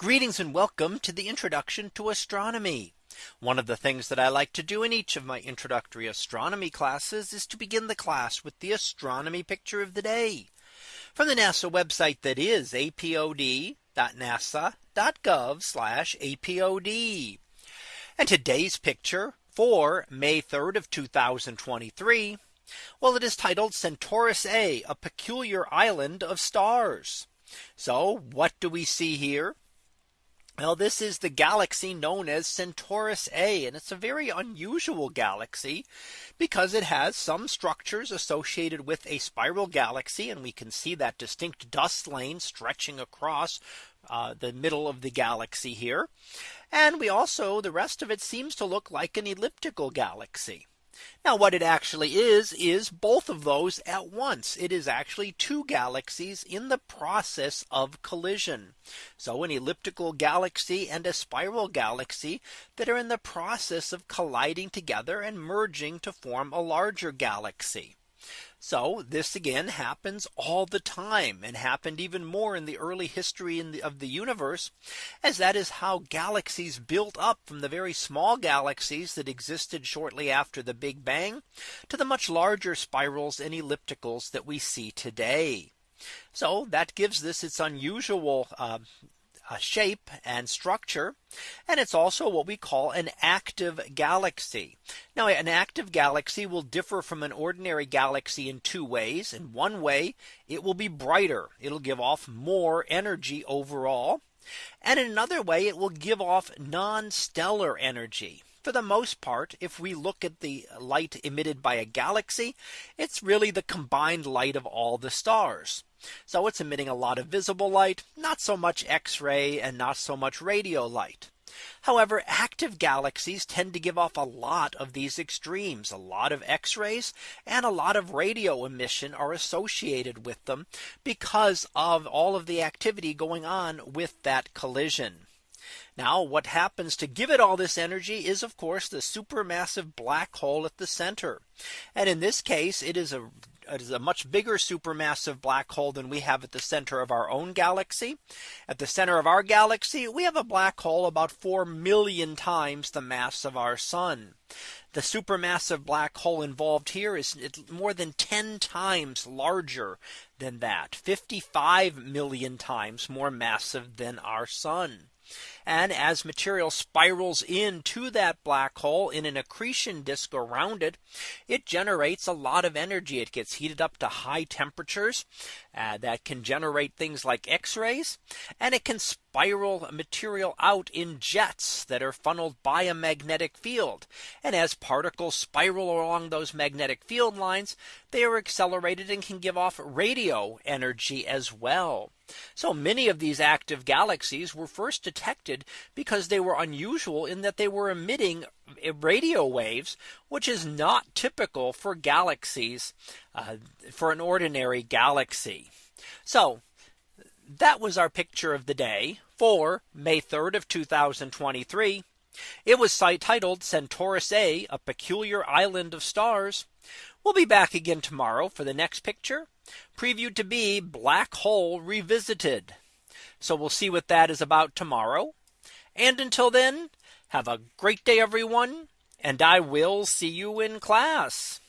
Greetings and welcome to the introduction to astronomy. One of the things that I like to do in each of my introductory astronomy classes is to begin the class with the astronomy picture of the day from the NASA website that is apod.nasa.gov apod. And today's picture for May 3rd of 2023. Well, it is titled Centaurus A, a peculiar island of stars. So what do we see here? Well, this is the galaxy known as Centaurus A, and it's a very unusual galaxy because it has some structures associated with a spiral galaxy. And we can see that distinct dust lane stretching across uh, the middle of the galaxy here. And we also the rest of it seems to look like an elliptical galaxy. Now what it actually is is both of those at once. It is actually two galaxies in the process of collision. So an elliptical galaxy and a spiral galaxy that are in the process of colliding together and merging to form a larger galaxy. So this again happens all the time and happened even more in the early history the, of the universe as that is how galaxies built up from the very small galaxies that existed shortly after the Big Bang to the much larger spirals and ellipticals that we see today. So that gives this its unusual uh, shape and structure. And it's also what we call an active galaxy. Now an active galaxy will differ from an ordinary galaxy in two ways. In one way, it will be brighter. It'll give off more energy overall. And in another way, it will give off non stellar energy for the most part, if we look at the light emitted by a galaxy, it's really the combined light of all the stars. So it's emitting a lot of visible light, not so much X-ray and not so much radio light. However, active galaxies tend to give off a lot of these extremes. A lot of X-rays and a lot of radio emission are associated with them because of all of the activity going on with that collision. Now what happens to give it all this energy is of course the supermassive black hole at the center. And in this case, it is a it is a much bigger supermassive black hole than we have at the center of our own galaxy. At the center of our galaxy, we have a black hole about 4 million times the mass of our sun. The supermassive black hole involved here is more than 10 times larger than that 55 million times more massive than our sun. And as material spirals into that black hole in an accretion disk around it, it generates a lot of energy. It gets heated up to high temperatures uh, that can generate things like x-rays and it can spiral material out in jets that are funneled by a magnetic field. And as particles spiral along those magnetic field lines, they are accelerated and can give off radio energy as well. So many of these active galaxies were first detected because they were unusual in that they were emitting radio waves, which is not typical for galaxies uh, for an ordinary galaxy. So that was our picture of the day for May 3rd of 2023. It was titled Centaurus A, a peculiar island of stars. We'll be back again tomorrow for the next picture previewed to be black hole revisited. So we'll see what that is about tomorrow. And until then, have a great day, everyone. And I will see you in class.